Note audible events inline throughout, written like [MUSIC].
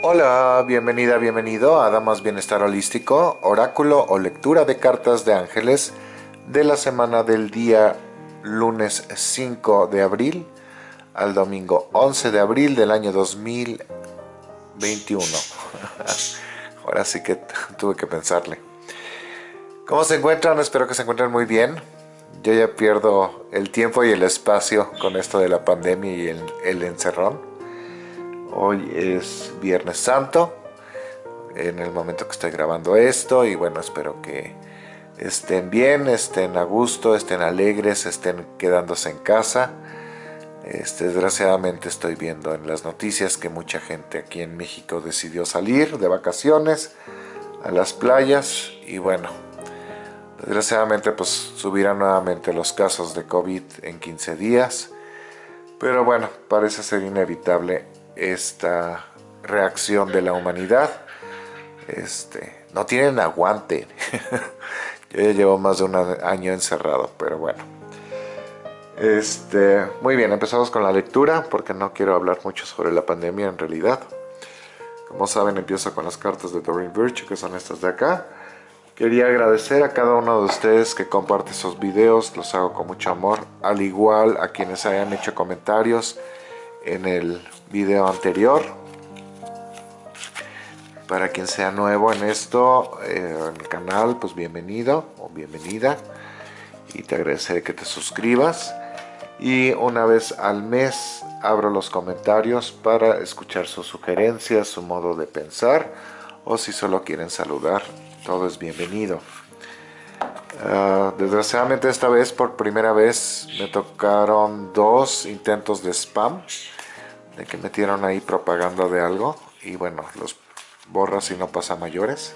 Hola, bienvenida, bienvenido a Damas Bienestar Holístico, oráculo o lectura de cartas de ángeles de la semana del día lunes 5 de abril al domingo 11 de abril del año 2021. [LAUGHS] Ahora sí que tuve que pensarle. ¿Cómo se encuentran? Espero que se encuentren muy bien. Yo ya pierdo el tiempo y el espacio con esto de la pandemia y el, el encerrón. Hoy es Viernes Santo, en el momento que estoy grabando esto, y bueno, espero que estén bien, estén a gusto, estén alegres, estén quedándose en casa. Este, desgraciadamente estoy viendo en las noticias que mucha gente aquí en México decidió salir de vacaciones a las playas y bueno, desgraciadamente pues subirán nuevamente los casos de COVID en 15 días, pero bueno, parece ser inevitable esta reacción de la humanidad. Este, no tienen aguante. [LAUGHS] Yo ya llevo más de un año encerrado, pero bueno. Este, muy bien, empezamos con la lectura porque no quiero hablar mucho sobre la pandemia en realidad. Como saben, empiezo con las cartas de Doreen Virtue, que son estas de acá. Quería agradecer a cada uno de ustedes que comparte esos videos, los hago con mucho amor, al igual a quienes hayan hecho comentarios en el video anterior. Para quien sea nuevo en esto, eh, en el canal, pues bienvenido o bienvenida. Y te agradeceré que te suscribas. Y una vez al mes abro los comentarios para escuchar sus sugerencias, su modo de pensar. O si solo quieren saludar, todo es bienvenido. Ah, desgraciadamente esta vez, por primera vez, me tocaron dos intentos de spam de que metieron ahí propaganda de algo y bueno, los borras y no pasa mayores.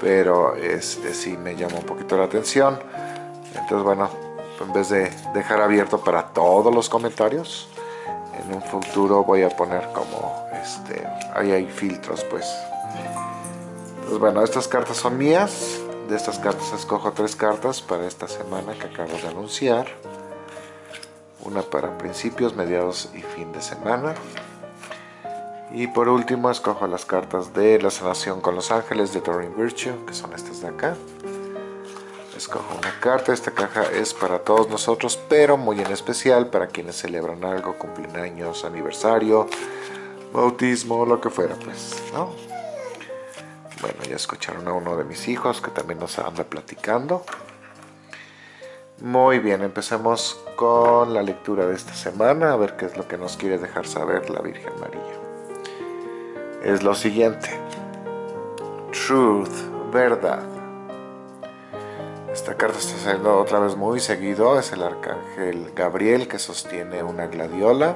Pero este sí me llama un poquito la atención. Entonces bueno, en vez de dejar abierto para todos los comentarios en un futuro voy a poner como este, ahí hay filtros pues. Entonces bueno, estas cartas son mías. De estas cartas escojo tres cartas para esta semana que acabo de anunciar una para principios, mediados y fin de semana. Y por último escojo las cartas de la sanación con los ángeles de Doreen Virtue, que son estas de acá. Escojo una carta, esta caja es para todos nosotros, pero muy en especial para quienes celebran algo, cumpleaños, aniversario, bautismo, lo que fuera, pues, ¿no? Bueno, ya escucharon a uno de mis hijos que también nos anda platicando. Muy bien, empecemos con la lectura de esta semana, a ver qué es lo que nos quiere dejar saber la Virgen María. Es lo siguiente. Truth, verdad. Esta carta está saliendo otra vez muy seguido, es el arcángel Gabriel que sostiene una gladiola.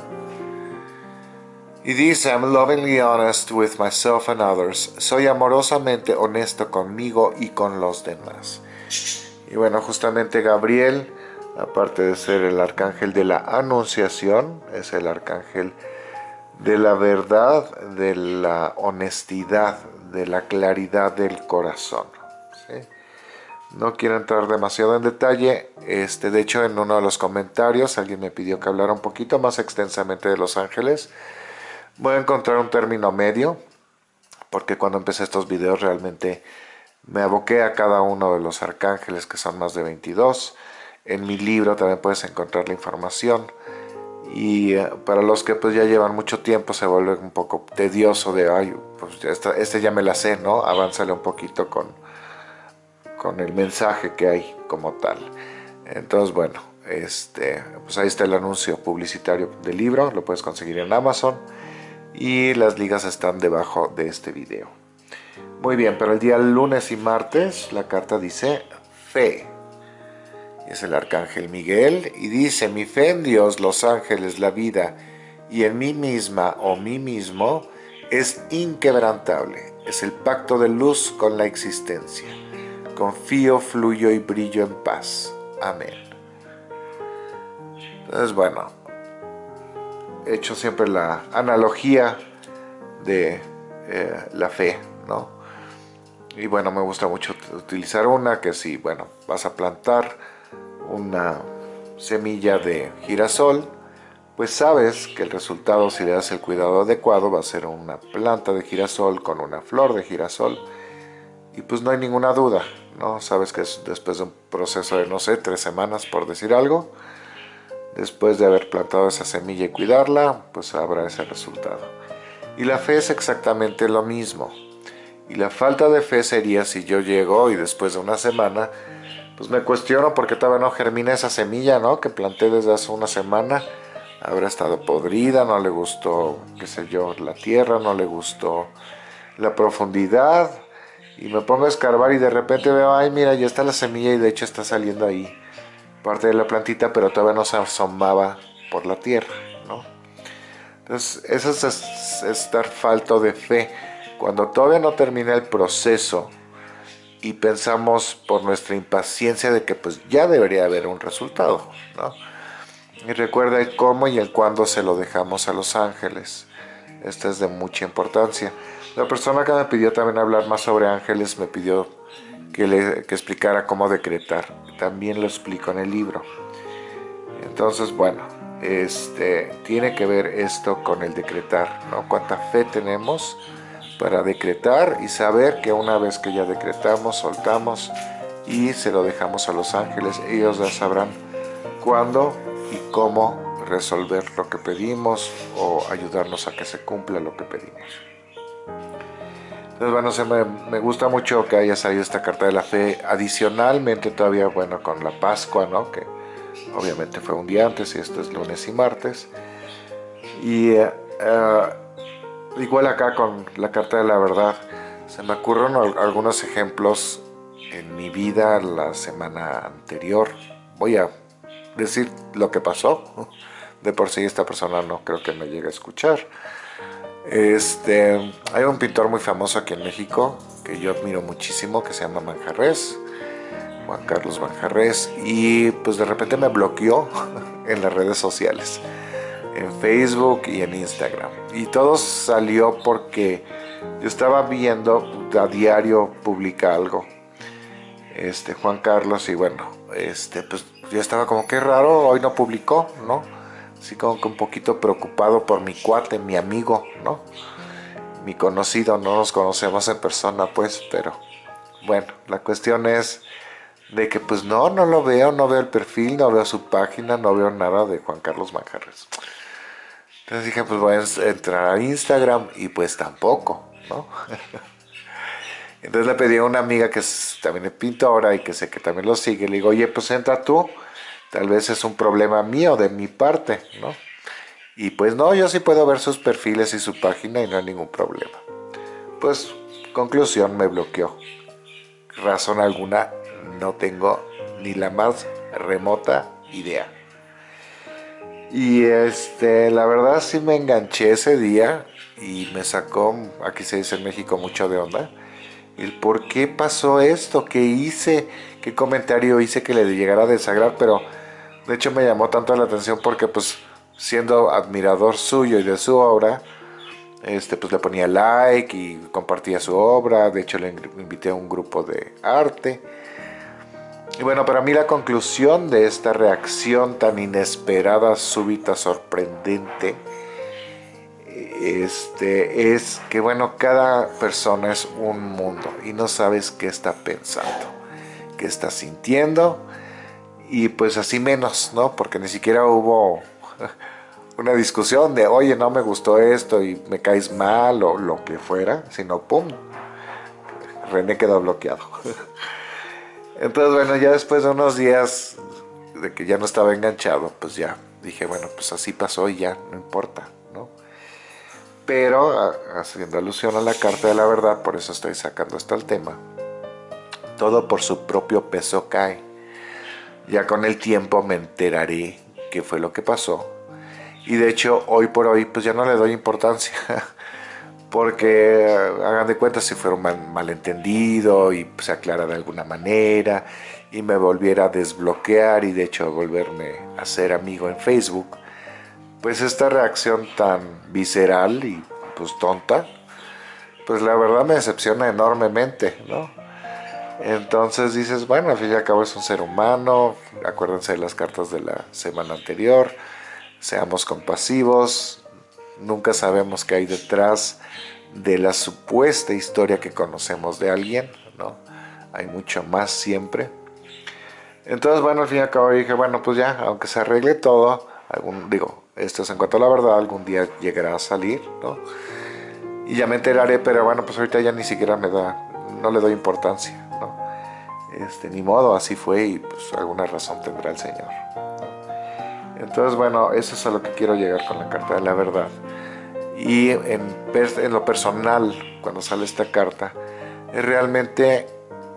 Y dice, I'm lovingly honest with myself and others. Soy amorosamente honesto conmigo y con los demás. Y bueno, justamente Gabriel, aparte de ser el arcángel de la anunciación, es el arcángel de la verdad, de la honestidad, de la claridad del corazón. No quiero entrar demasiado en detalle, este, de hecho en uno de los comentarios alguien me pidió que hablara un poquito más extensamente de los ángeles. Voy a encontrar un término medio, porque cuando empecé estos videos realmente me aboqué a cada uno de los arcángeles, que son más de 22. En mi libro también puedes encontrar la información. Y eh, para los que pues ya llevan mucho tiempo se vuelve un poco tedioso de, ay, pues este ya me la sé, ¿no? Avánzale un poquito con, con el mensaje que hay como tal. Entonces, bueno, este, pues ahí está el anuncio publicitario del libro, lo puedes conseguir en Amazon y las ligas están debajo de este video. Muy bien, pero el día lunes y martes la carta dice fe. Es el arcángel Miguel y dice, mi fe en Dios, los ángeles, la vida y en mí misma o mí mismo es inquebrantable. Es el pacto de luz con la existencia. Confío, fluyo y brillo en paz. Amén. Entonces, bueno, he hecho siempre la analogía de eh, la fe, ¿no? Y bueno, me gusta mucho utilizar una que si, bueno, vas a plantar una semilla de girasol, pues sabes que el resultado si le das el cuidado adecuado va a ser una planta de girasol con una flor de girasol y pues no hay ninguna duda, ¿no? Sabes que es después de un proceso de, no sé, tres semanas por decir algo, después de haber plantado esa semilla y cuidarla, pues habrá ese resultado. Y la fe es exactamente lo mismo. Y la falta de fe sería si yo llego y después de una semana, pues me cuestiono por qué todavía no germina esa semilla, ¿no? Que planté desde hace una semana. Habrá estado podrida, no le gustó, qué sé yo, la tierra, no le gustó la profundidad. Y me pongo a escarbar y de repente veo, ay mira, ya está la semilla y de hecho está saliendo ahí parte de la plantita, pero todavía no se asomaba por la tierra, ¿no? Entonces, eso es estar falto de fe. Cuando todavía no termina el proceso y pensamos por nuestra impaciencia de que pues ya debería haber un resultado, ¿no? Y recuerda el cómo y el cuándo se lo dejamos a los ángeles. Esta es de mucha importancia. La persona que me pidió también hablar más sobre ángeles me pidió que, le, explicara cómo decretar. También lo explico en el libro. Entonces, bueno, este, tiene que ver esto con el decretar, ¿no? Cuánta fe tenemos para decretar y saber que una vez que ya decretamos, soltamos y se lo dejamos a los ángeles, ellos ya sabrán cuándo y cómo resolver lo que pedimos o ayudarnos a que se cumpla lo que pedimos. Entonces, bueno, me, gusta mucho que haya salido esta carta de la fe. Adicionalmente, todavía, bueno, con la Pascua, ¿no? Que obviamente fue un día antes y esto es lunes y martes. Y eh, igual acá con la carta de la verdad, se me ocurren algunos ejemplos en mi vida la semana anterior. Voy a decir lo que pasó. De por sí esta persona no creo que me llegue a escuchar. Este, hay un pintor muy famoso aquí en México que yo admiro muchísimo que se llama Manjarres, Juan Carlos Manjarres, y pues de repente me bloqueó [LAUGHS] en las redes sociales, en Facebook y en Instagram. Y todo salió porque yo estaba viendo a diario publica algo, este Juan Carlos, y bueno, este, pues yo estaba como que raro, hoy no publicó, ¿no? así como que un poquito preocupado por mi cuate, mi amigo, ¿no? Mi conocido, no nos conocemos en persona, pues, pero bueno, la cuestión es de que pues no, no lo veo, no veo el perfil, no veo su página, no veo nada de Juan Carlos Manjarres. Entonces dije, pues voy a entrar a Instagram y pues tampoco, ¿no? [LAUGHS] Entonces le pedí a una amiga que también es pintora y que sé que también lo sigue, le digo, oye, pues entra tú Tal vez es un problema mío, de mi parte, ¿no? Y pues no, yo sí puedo ver sus perfiles y su página y no hay ningún problema. Pues, conclusión, me bloqueó. Razón alguna, no tengo ni la más remota idea. Y este, la verdad sí me enganché ese día y me sacó, aquí se dice en México, mucho de onda. El por qué pasó esto, qué hice, qué comentario hice que le llegara a desagradar, pero de hecho me llamó tanto la atención porque pues siendo admirador suyo y de su obra, este, pues le ponía like y compartía su obra, de hecho le invité a un grupo de arte. Y bueno, para mí la conclusión de esta reacción tan inesperada, súbita, sorprendente, este, es que bueno, cada persona es un mundo y no sabes qué está pensando, qué está sintiendo, y pues así menos, ¿no? Porque ni siquiera hubo [LAUGHS] una discusión de, oye, no me gustó esto y me caes mal o lo que fuera, sino ¡pum! René quedó bloqueado. [LAUGHS] Entonces, bueno, ya después de unos días de que ya no estaba enganchado, pues ya dije, bueno, pues así pasó y ya, no importa, ¿no? Pero, haciendo alusión a la carta de la verdad, por eso estoy sacando hasta el tema, todo por su propio peso cae. Ya con el tiempo me enteraré qué fue lo que pasó. Y de hecho, hoy por hoy, pues ya no le doy importancia. [LAUGHS] Porque hagan de cuenta si fuera un malentendido y se aclara de alguna manera y me volviera a desbloquear y de hecho volverme a ser amigo en Facebook, pues esta reacción tan visceral y pues tonta, pues la verdad me decepciona enormemente, ¿no? Entonces dices, bueno, al fin y al cabo es un ser humano, acuérdense de las cartas de la semana anterior, seamos compasivos, nunca sabemos qué hay detrás de la supuesta historia que conocemos de alguien, ¿no? Hay mucho más siempre. Entonces, bueno, al fin y al cabo dije, bueno, pues ya, aunque se arregle todo, digo, esto es en cuanto a la verdad, algún día llegará a salir, ¿no? Y ya me enteraré, pero bueno, pues ahorita ya ni siquiera me da, no le doy importancia, ¿no? Este, ni modo, así fue y pues alguna razón tendrá el Señor. Entonces, bueno, eso es a lo que quiero llegar con la carta de la verdad. Y en, lo personal, cuando sale esta carta, es realmente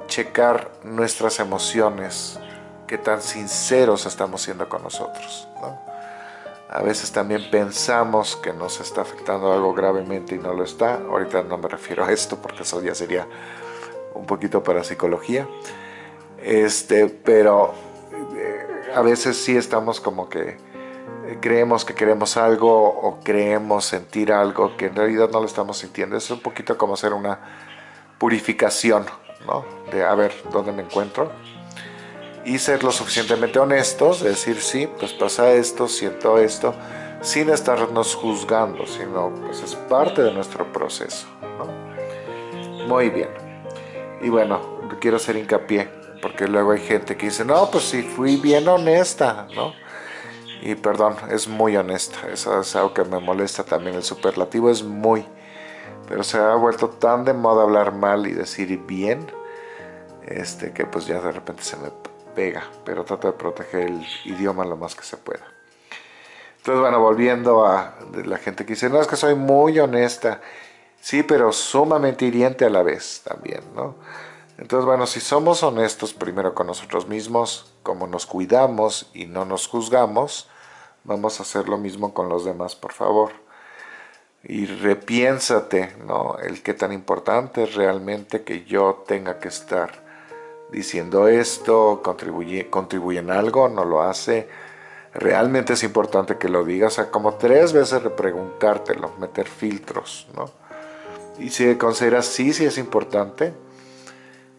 checar nuestras emociones, qué tan sinceros estamos siendo con nosotros. A veces también pensamos que nos está afectando algo gravemente y no lo está. Ahorita no me refiero a esto porque eso ya sería un poquito para psicología. Este, pero a veces sí estamos como que eh, creemos que queremos algo o creemos sentir algo que en realidad no lo estamos sintiendo. Es un poquito como hacer una purificación, ¿no? De a ver dónde me encuentro y ser lo suficientemente honestos, decir sí, pues pasa esto, siento esto, sin estarnos juzgando, sino pues es parte de nuestro proceso. Muy bien. Y bueno, quiero hacer hincapié, porque luego hay gente que dice, no, pues sí, fui bien honesta, ¿no? Y perdón, es muy honesta, eso es algo que me molesta también, el superlativo es muy, pero se ha vuelto tan de moda hablar mal y decir bien, este, que pues ya de repente se me pega, pero trata de proteger el idioma lo más que se pueda. Entonces, bueno, volviendo a la gente que dice, no, es que soy muy honesta. Sí, pero sumamente hiriente a la vez también, ¿no? Entonces, bueno, si somos honestos primero con nosotros mismos, como nos cuidamos y no nos juzgamos, vamos a hacer lo mismo con los demás, por favor. Y repiénsate, ¿no? El qué tan importante es realmente que yo tenga que estar diciendo esto, contribuye, contribuye en algo, no lo hace. Realmente es importante que lo digas, o sea, como tres veces repreguntártelo, meter filtros, ¿no? Y si consideras sí, sí es importante,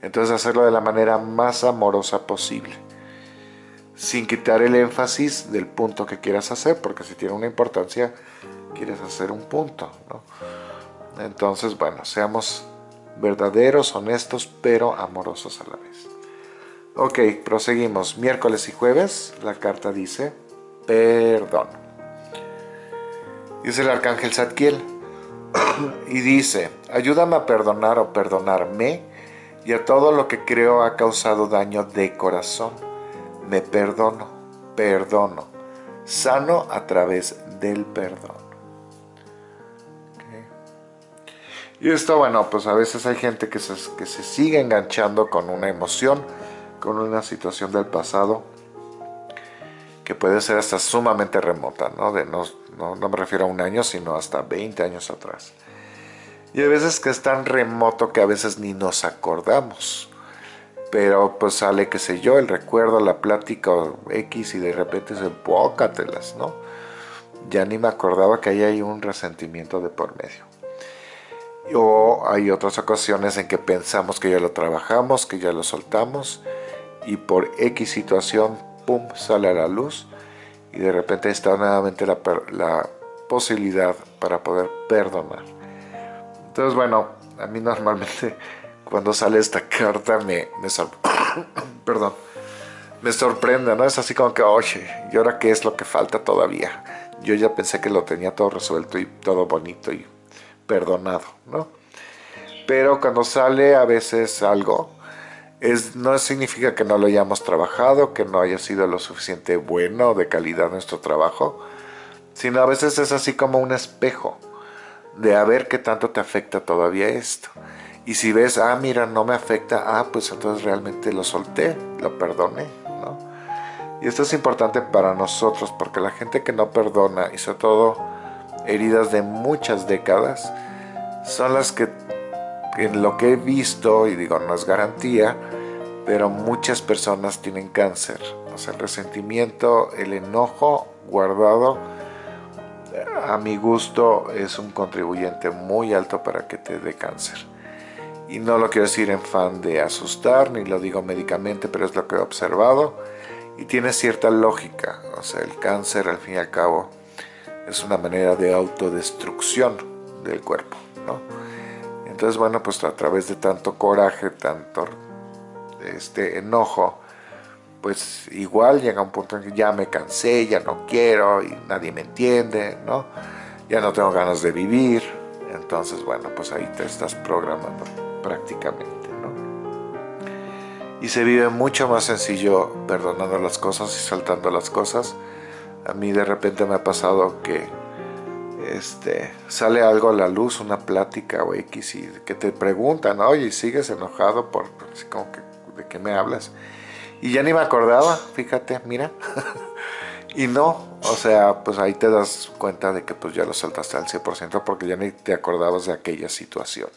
entonces hacerlo de la manera más amorosa posible, sin quitar el énfasis del punto que quieras hacer, porque si tiene una importancia, quieres hacer un punto, ¿no? Entonces, bueno, seamos verdaderos, honestos, pero amorosos a la vez. Ok, proseguimos. Miércoles y jueves, la carta dice, perdón. Dice el arcángel Zadkiel, [CLEARS THROAT] y dice, ayúdame a perdonar o perdonarme y a todo lo que creo ha causado daño de corazón. Me perdono, perdono, sano a través del perdón. Y esto, bueno, pues a veces hay gente que se, que se sigue enganchando con una emoción, con una situación del pasado, que puede ser hasta sumamente remota, ¿no? De no, no, no me refiero a un año, sino hasta 20 años atrás. Y hay veces que es tan remoto que a veces ni nos acordamos. Pero pues sale, qué sé yo, el recuerdo, la plática X y de repente se bócatelas, ¿no? Ya ni me acordaba que ahí hay un resentimiento de por medio o hay otras ocasiones en que pensamos que ya lo trabajamos, que ya lo soltamos y por X situación, pum, sale a la luz y de repente está nuevamente la posibilidad para poder perdonar. Entonces, bueno, a mí normalmente cuando sale esta carta me, me [COUGHS] perdón, me sorprende, ¿no? Es así como que, oye, ¿y ahora qué es lo que falta todavía? Yo ya pensé que lo tenía todo resuelto y todo bonito y perdonado, ¿no? Pero cuando sale a veces algo, es, no significa que no lo hayamos trabajado, que no haya sido lo suficiente bueno de calidad nuestro trabajo, sino a veces es así como un espejo de a ver qué tanto te afecta todavía esto. Y si ves, ah, mira, no me afecta, ah, pues entonces realmente lo solté, lo perdoné, ¿no? Y esto es importante para nosotros, porque la gente que no perdona, y sobre todo heridas de muchas décadas, son las que en lo que he visto, y digo no es garantía, pero muchas personas tienen cáncer. O sea, el resentimiento, el enojo guardado, a mi gusto es un contribuyente muy alto para que te dé cáncer. Y no lo quiero decir en fan de asustar, ni lo digo médicamente, pero es lo que he observado. y tiene cierta lógica, o sea, el cáncer al fin y al cabo es una manera de autodestrucción del cuerpo, ¿no? Entonces, bueno, pues a través de tanto coraje, tanto este enojo, pues igual llega un punto en que ya me cansé, ya no quiero y nadie me entiende, ¿no? Ya no tengo ganas de vivir, entonces, bueno, pues ahí te estás programando prácticamente, ¿no? Y se vive mucho más sencillo perdonando las cosas y saltando las cosas. A mí de repente me ha pasado que este, sale algo a la luz, una plática o X, y que te preguntan, oye, ¿sigues enojado por, como que, de qué me hablas? Y ya ni me acordaba, fíjate, mira. [LAUGHS] y no, o sea, pues ahí te das cuenta de que pues ya lo saltaste al 100% porque ya ni te acordabas de aquella situación.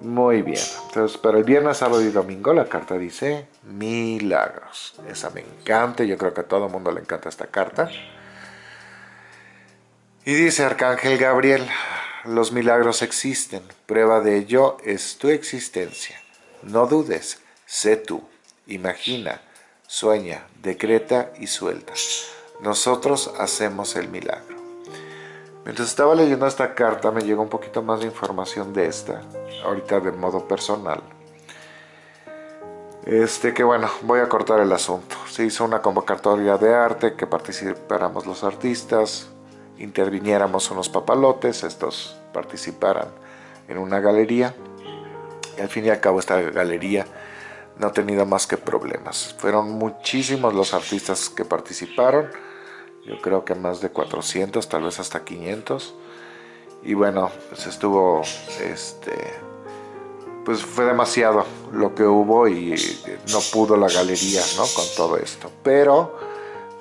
Muy bien, entonces para el viernes, sábado y domingo la carta dice milagros. Esa me encanta, yo creo que a todo el mundo le encanta esta carta. Y dice Arcángel Gabriel, los milagros existen, prueba de ello es tu existencia. No dudes, sé tú, imagina, sueña, decreta y suelta. Nosotros hacemos el milagro. Mientras estaba leyendo esta carta me llegó un poquito más de información de esta, ahorita de modo personal. Este que bueno, voy a cortar el asunto. Se hizo una convocatoria de arte que participáramos los artistas, interviniéramos unos papalotes, estos participaran en una galería. Y al fin y al cabo esta galería no ha tenido más que problemas. Fueron muchísimos los artistas que participaron, yo creo que más de 400, tal vez hasta 500. Y bueno, pues estuvo, este, pues fue demasiado lo que hubo y no pudo la galería, ¿no? Con todo esto. Pero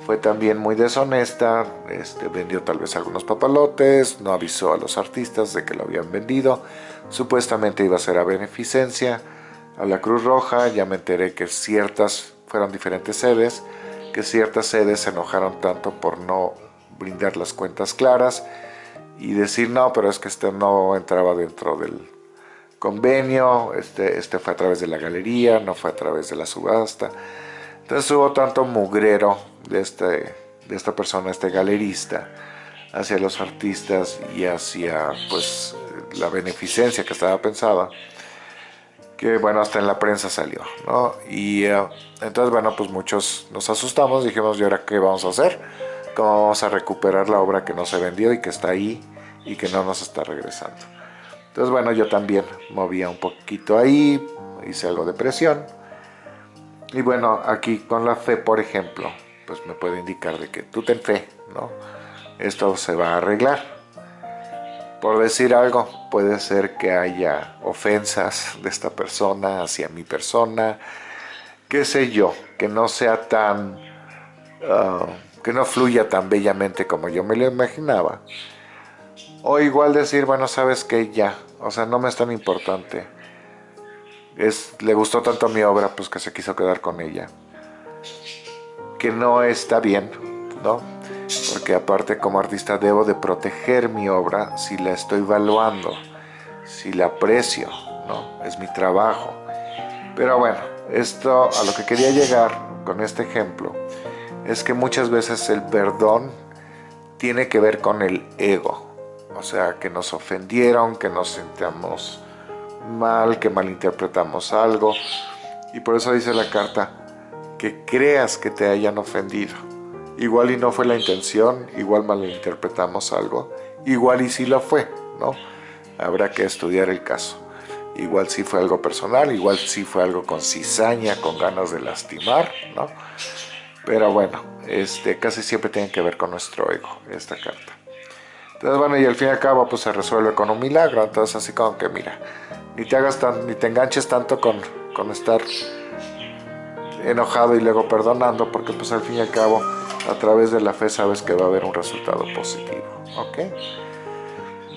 fue también muy deshonesta, este, vendió tal vez algunos papalotes, no avisó a los artistas de que lo habían vendido, supuestamente iba a ser a beneficencia, a la Cruz Roja, ya me enteré que ciertas fueron diferentes sedes, que ciertas sedes se enojaron tanto por no brindar las cuentas claras y decir no, pero es que este no entraba dentro del convenio, este, este fue a través de la galería, no fue a través de la subasta. Entonces hubo tanto mugrero de, este, de esta persona, este galerista, hacia los artistas y hacia pues la beneficencia que estaba pensada, que bueno, hasta en la prensa salió, ¿no? Y eh, entonces bueno, pues muchos nos asustamos, dijimos, ¿y ahora qué vamos a hacer? ¿Cómo vamos a recuperar la obra que no se vendió y que está ahí y que no nos está regresando? Entonces bueno, yo también movía un poquito ahí, hice algo de presión, y bueno, aquí con la fe, por ejemplo, pues me puede indicar de que tú ten fe, ¿no? Esto se va a arreglar. Por decir algo, puede ser que haya ofensas de esta persona hacia mi persona, qué sé yo, que no sea tan, ah, que no fluya tan bellamente como yo me lo imaginaba. O igual decir, bueno, sabes que ya, o sea, no me es tan importante le gustó tanto mi obra, pues que se quiso quedar con ella. Que no está bien, ¿no? Porque aparte como artista debo de proteger mi obra si la estoy evaluando, si la aprecio, ¿no? Es mi trabajo. Pero bueno, esto a lo que quería llegar con este ejemplo es que muchas veces el perdón tiene que ver con el ego. O sea, que nos ofendieron, que nos sintamos mal, que malinterpretamos algo. Y por eso dice la carta, que creas que te hayan ofendido. Igual y no fue la intención, igual malinterpretamos algo, igual y sí lo fue, ¿no? Habrá que estudiar el caso. Igual sí fue algo personal, igual sí fue algo con cizaña, con ganas de lastimar, ¿no? Pero bueno, este, casi siempre tiene que ver con nuestro ego, esta carta. Entonces, bueno, y al fin y al cabo, pues se resuelve con un milagro. Entonces, así como que, mira, ni te hagas tan, ni te enganches tanto con, con estar enojado y luego perdonando, porque pues al fin y al cabo, a través de la fe sabes que va a haber un resultado positivo. ¿Ok?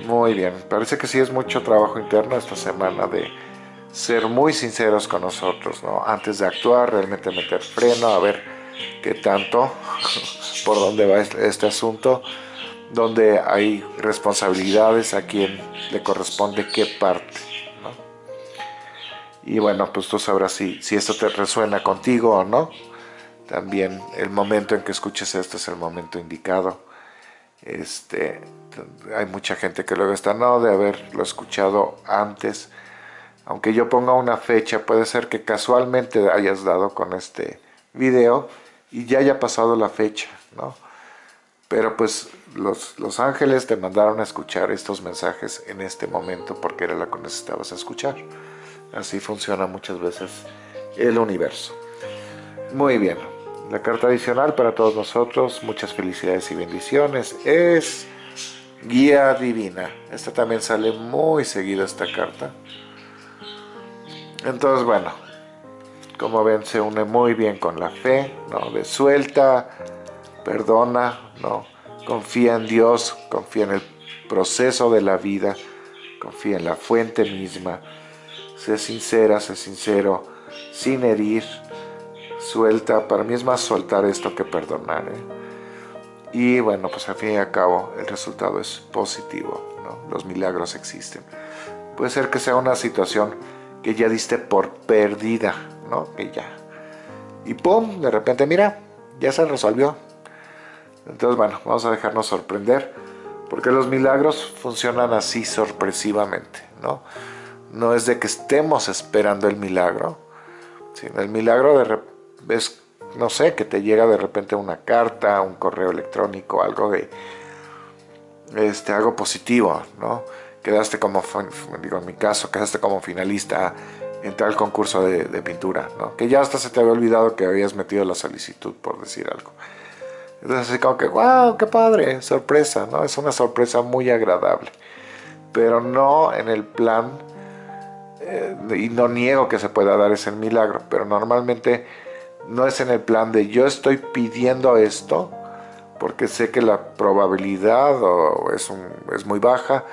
Muy bien, parece que sí es mucho trabajo interno esta semana de ser muy sinceros con nosotros, ¿no? Antes de actuar, realmente meter freno, a ver qué tanto, [LAUGHS] por dónde va este asunto, donde hay responsabilidades, a quién le corresponde qué parte. Y bueno, pues tú sabrás si, si esto te resuena contigo o no. También el momento en que escuches esto es el momento indicado. Este, hay mucha gente que luego está, no, de haberlo escuchado antes. Aunque yo ponga una fecha, puede ser que casualmente hayas dado con este video y ya haya pasado la fecha, ¿no? Pero pues los, los ángeles te mandaron a escuchar estos mensajes en este momento porque era lo que necesitabas escuchar. Así funciona muchas veces el universo. Muy bien, la carta adicional para todos nosotros, muchas felicidades y bendiciones, es guía divina. Esta también sale muy seguida esta carta. Entonces, bueno, como ven, se une muy bien con la fe, ¿no? De suelta, perdona, ¿no? Confía en Dios, confía en el proceso de la vida, confía en la fuente misma, sé sincera, sé sincero, sin herir, suelta, para mí es más soltar esto que perdonar. ¿eh? Y bueno, pues al fin y al cabo el resultado es positivo, los milagros existen. Puede ser que sea una situación que ya diste por perdida, ¿no? Que ya. Y pum, de repente, mira, ya se resolvió. Entonces, bueno, vamos a dejarnos sorprender, porque los milagros funcionan así sorpresivamente, ¿no? No es de que estemos esperando el milagro, sino el milagro de es, no sé, que te llega de repente una carta, un correo electrónico, algo de, este, algo positivo, ¿no? Quedaste como, digo en mi caso, quedaste como finalista en tal concurso de, pintura, ¿no? Que ya hasta se te había olvidado que habías metido la solicitud, por decir algo. Entonces así como que, wow, qué padre, sorpresa, ¿no? Es una sorpresa muy agradable. Pero no en el plan, eh, y no niego que se pueda dar ese milagro, pero normalmente no es en el plan de yo estoy pidiendo esto porque sé que la probabilidad es, es muy baja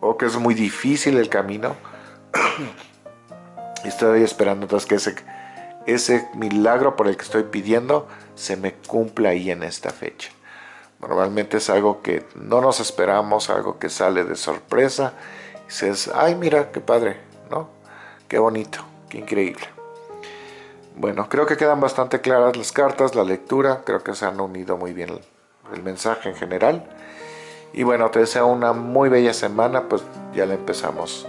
o que es muy difícil el camino. estoy esperando que ese, ese milagro por el que estoy pidiendo se me cumpla ahí en esta fecha. Normalmente es algo que no nos esperamos, algo que sale de sorpresa. Y dices, ay mira, qué padre, ¿no? Qué bonito, qué increíble. Bueno, creo que quedan bastante claras las cartas, la lectura, creo que se han unido muy bien el, mensaje en general. Y bueno, te deseo una muy bella semana, pues ya la empezamos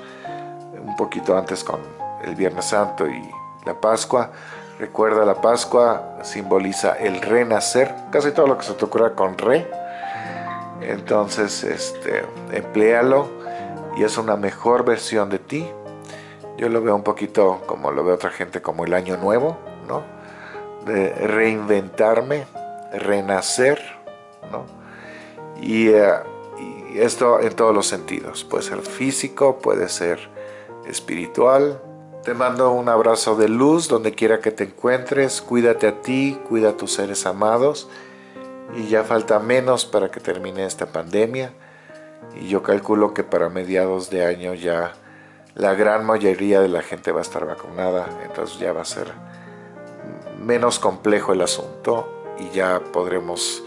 un poquito antes con el Viernes Santo y la Pascua. Recuerda, la Pascua simboliza el renacer, casi todo lo que se te ocurra con re. Entonces, este, empléalo y es una mejor versión de ti yo lo veo un poquito como lo ve otra gente, como el año nuevo, ¿no? De reinventarme, renacer, ¿no? Y, eh, y esto en todos los sentidos. Puede ser físico, puede ser espiritual. Te mando un abrazo de luz donde quiera que te encuentres. Cuídate a ti, cuida a tus seres amados. Y ya falta menos para que termine esta pandemia. Y yo calculo que para mediados de año ya la gran mayoría de la gente va a estar vacunada, entonces ya va a ser menos complejo el asunto y ya podremos,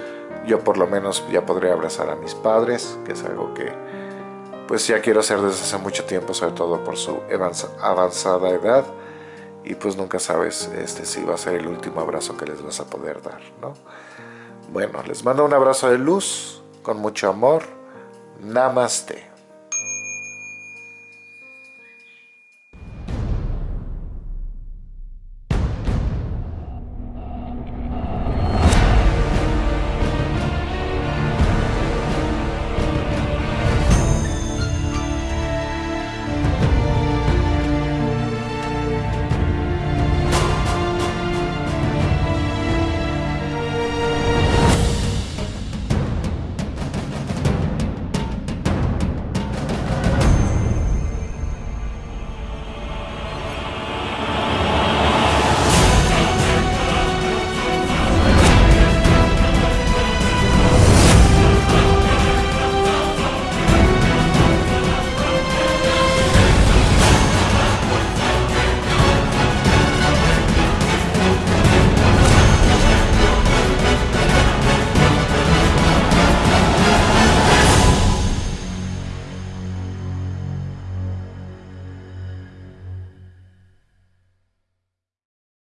yo por lo menos ya podré abrazar a mis padres, que es algo que pues ya quiero hacer desde hace mucho tiempo, sobre todo por su avanzada edad y pues nunca sabes este, si va a ser el último abrazo que les vas a poder dar, ¿no? Bueno, les mando un abrazo de luz, con mucho amor, Namaste.